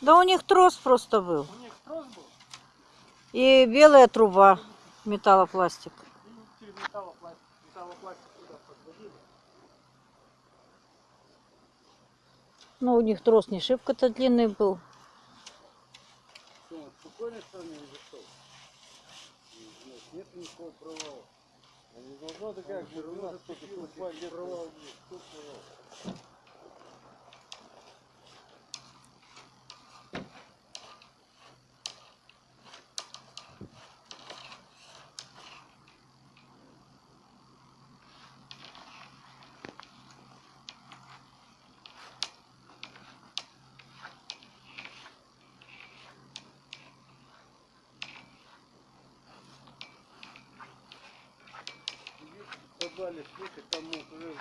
Да у них трос просто был. У них трос был, И белая труба, металлопластик. и через металлопластик, металлопластик туда подводили. Ну, у них трос не шибко-то длинный был. Что, спокойно с вами или что? Нет, никакого провала. Не должно такая же у нас только провал есть. Кто провал? Подвале слушай, там уже